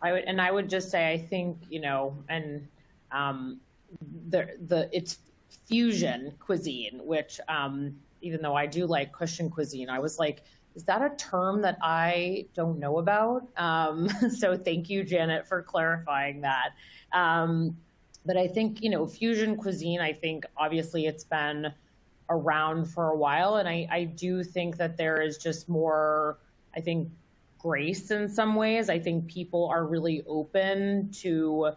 I would, and I would just say, I think, you know, and um, the the it's fusion cuisine, which um, even though I do like Christian cuisine, I was like, is that a term that I don't know about? Um, [laughs] so thank you, Janet, for clarifying that. Um, but I think, you know, fusion cuisine, I think obviously it's been around for a while. And I, I do think that there is just more, I think, grace in some ways. I think people are really open to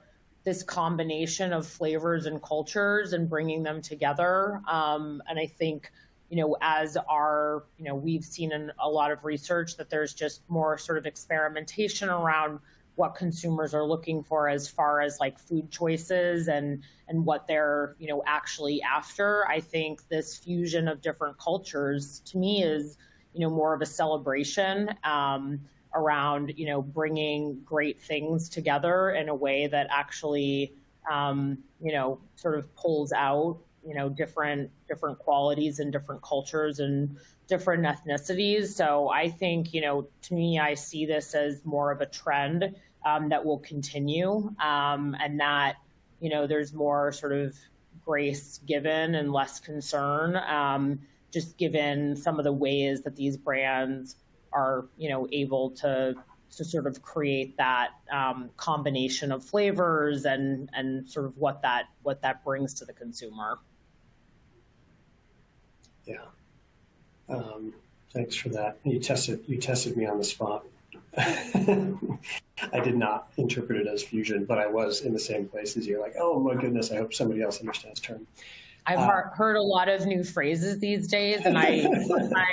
this combination of flavors and cultures and bringing them together. Um, and I think you know, as our, you know, we've seen in a lot of research that there's just more sort of experimentation around what consumers are looking for as far as like food choices and and what they're you know actually after. I think this fusion of different cultures to me is you know more of a celebration um, around you know bringing great things together in a way that actually um, you know sort of pulls out you know different different qualities and different cultures and different ethnicities so i think you know to me i see this as more of a trend um, that will continue um, and that you know there's more sort of grace given and less concern um, just given some of the ways that these brands are you know able to to sort of create that um, combination of flavors and and sort of what that what that brings to the consumer. Yeah. Um, thanks for that. You tested you tested me on the spot. [laughs] I did not interpret it as fusion, but I was in the same place as you. Like, oh my goodness, I hope somebody else understands term. I've uh, heard a lot of new phrases these days, and I, [laughs] I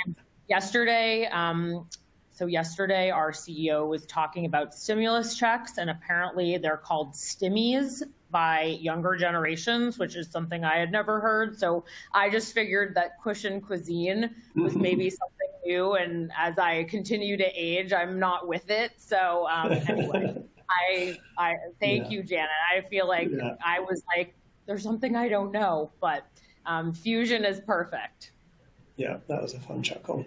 yesterday. Um, so yesterday, our CEO was talking about stimulus checks, and apparently they're called stimmies by younger generations, which is something I had never heard. So I just figured that cushion cuisine was maybe something new. And as I continue to age, I'm not with it. So um, anyway, [laughs] I, I thank yeah. you, Janet. I feel like yeah. I was like, there's something I don't know, but um, fusion is perfect. Yeah, that was a fun chuckle.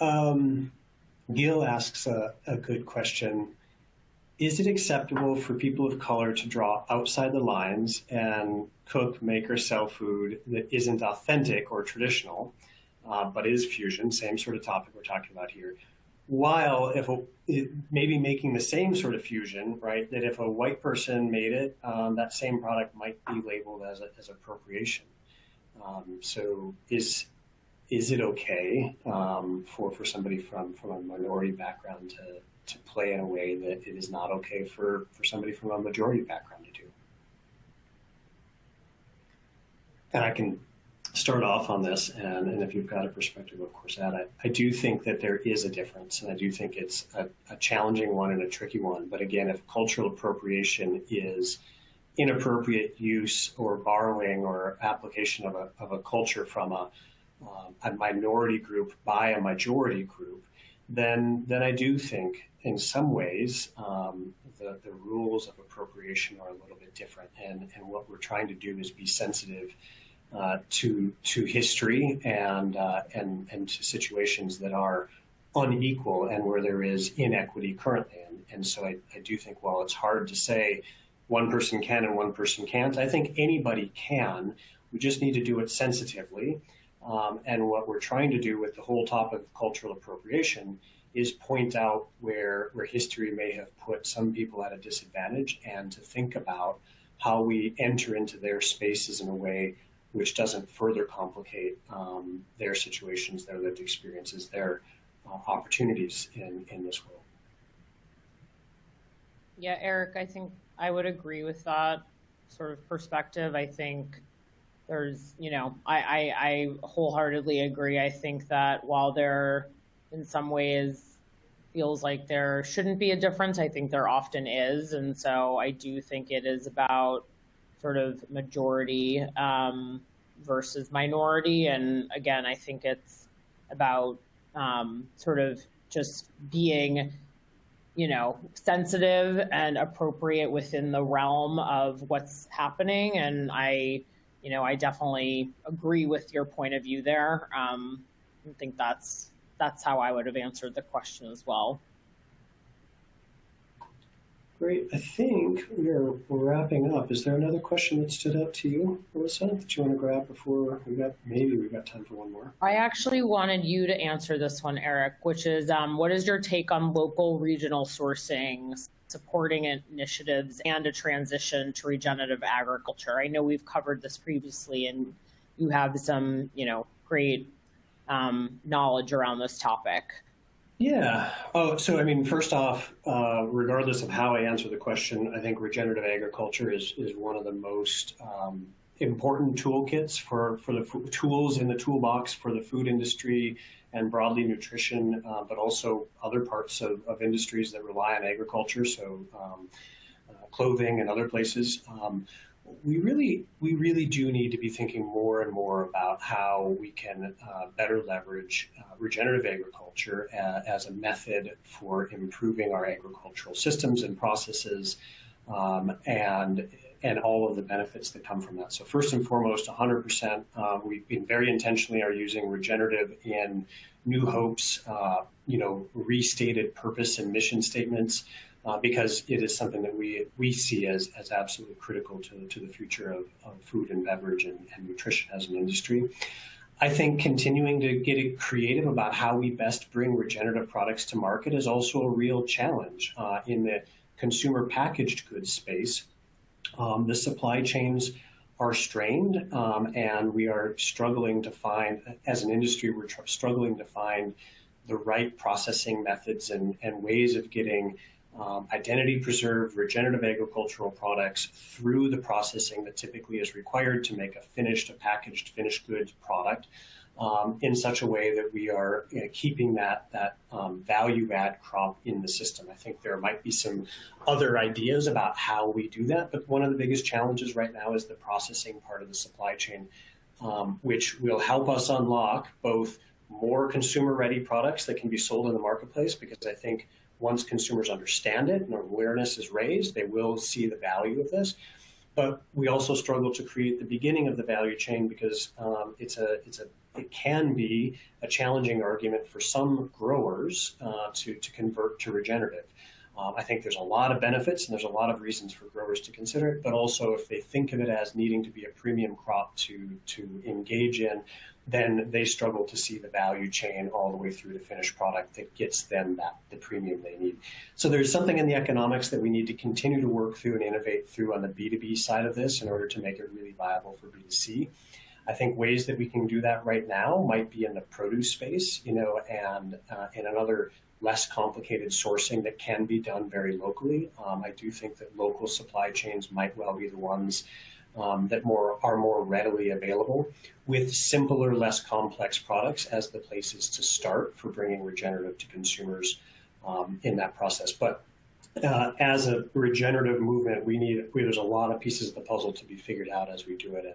Um, Gil asks a, a good question is it acceptable for people of color to draw outside the lines and cook, make, or sell food that isn't authentic or traditional, uh, but is fusion, same sort of topic we're talking about here, while if a, maybe making the same sort of fusion, right, that if a white person made it, um, that same product might be labeled as, a, as appropriation. Um, so is is it okay um, for, for somebody from, from a minority background to, to play in a way that it is not okay for, for somebody from a majority background to do. And I can start off on this, and, and if you've got a perspective, of course, add it. I do think that there is a difference, and I do think it's a, a challenging one and a tricky one. But again, if cultural appropriation is inappropriate use or borrowing or application of a, of a culture from a, um, a minority group by a majority group, then then I do think in some ways um, the, the rules of appropriation are a little bit different. And, and what we're trying to do is be sensitive uh, to to history and uh, and and to situations that are unequal and where there is inequity currently. And, and so I, I do think while it's hard to say one person can and one person can't, I think anybody can. We just need to do it sensitively. Um, and what we're trying to do with the whole topic of cultural appropriation is point out where where history may have put some people at a disadvantage and to think about how we enter into their spaces in a way which doesn't further complicate um, their situations, their lived experiences, their uh, opportunities in, in this world. Yeah, Eric, I think I would agree with that sort of perspective. I think there's, you know, I, I, I wholeheartedly agree. I think that while there, in some ways, feels like there shouldn't be a difference, I think there often is. And so I do think it is about sort of majority um, versus minority. And again, I think it's about um, sort of just being, you know, sensitive and appropriate within the realm of what's happening. And I, you know, I definitely agree with your point of view there. Um, I think that's that's how I would have answered the question as well. Great. I think we're, wrapping up. Is there another question that stood out to you, Melissa, that you want to grab before we got maybe we've got time for one more? I actually wanted you to answer this one, Eric, which is um, what is your take on local regional sourcing, supporting initiatives, and a transition to regenerative agriculture? I know we've covered this previously, and you have some, you know, great um, knowledge around this topic. Yeah. Oh, so I mean, first off, uh, regardless of how I answer the question, I think regenerative agriculture is is one of the most um, important toolkits for for the tools in the toolbox for the food industry and broadly nutrition, uh, but also other parts of, of industries that rely on agriculture, so um, uh, clothing and other places. Um, we really we really do need to be thinking more and more about how we can uh, better leverage uh, regenerative agriculture uh, as a method for improving our agricultural systems and processes um, and and all of the benefits that come from that. So first and foremost, 100%, uh, we've been very intentionally are using regenerative in New Hope's, uh, you know, restated purpose and mission statements uh, because it is something that we we see as as absolutely critical to to the future of, of food and beverage and, and nutrition as an industry. I think continuing to get creative about how we best bring regenerative products to market is also a real challenge uh, in the consumer packaged goods space. Um, the supply chains are strained, um, and we are struggling to find, as an industry, we're tr- struggling to find the right processing methods and, and ways of getting um, identity preserved regenerative agricultural products through the processing that typically is required to make a finished, a packaged finished goods product um, in such a way that we are you know, keeping that that um, value add crop in the system. I think there might be some other ideas about how we do that, but one of the biggest challenges right now is the processing part of the supply chain, um, which will help us unlock both more consumer ready products that can be sold in the marketplace because I think once consumers understand it and awareness is raised, they will see the value of this. But we also struggle to create the beginning of the value chain because um, it's a it's a it can be a challenging argument for some growers uh, to to convert to regenerative. Um, I think there's a lot of benefits and there's a lot of reasons for growers to consider it, but also if they think of it as needing to be a premium crop to to engage in, then they struggle to see the value chain all the way through to finished product that gets them that the premium they need. So there's something in the economics that we need to continue to work through and innovate through on the B2B side of this in order to make it really viable for B2C. I think ways that we can do that right now might be in the produce space, you know, and uh, in another less complicated sourcing that can be done very locally. Um, I do think that local supply chains might well be the ones um, that more are more readily available with simpler, less complex products as the places to start for bringing regenerative to consumers um, in that process. But uh, as a regenerative movement, we need we, there's a lot of pieces of the puzzle to be figured out as we do it, and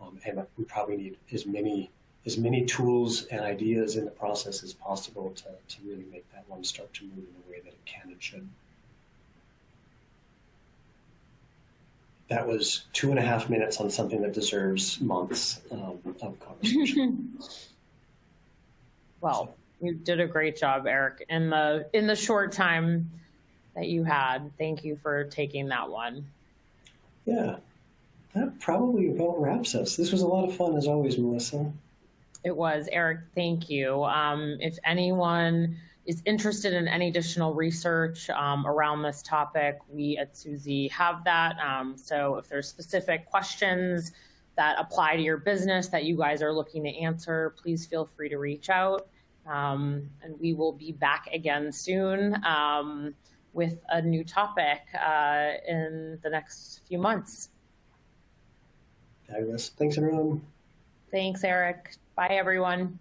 um, and we probably need as many as many tools and ideas in the process as possible to, to really make that one start to move in the way that it can and should. that was two and a half minutes on something that deserves months um, of conversation. [laughs] well, you did a great job, Eric, in the in the short time that you had. Thank you for taking that one. Yeah, that probably about wraps us. This was a lot of fun as always, Melissa. It was Eric. Thank you. Um, if anyone is interested in any additional research um, around this topic, we at Suzy have that. Um, so if there's specific questions that apply to your business that you guys are looking to answer, please feel free to reach out. Um, and we will be back again soon um, with a new topic uh, in the next few months. Fabulous. Thanks, everyone. Thanks, Eric. Bye, everyone.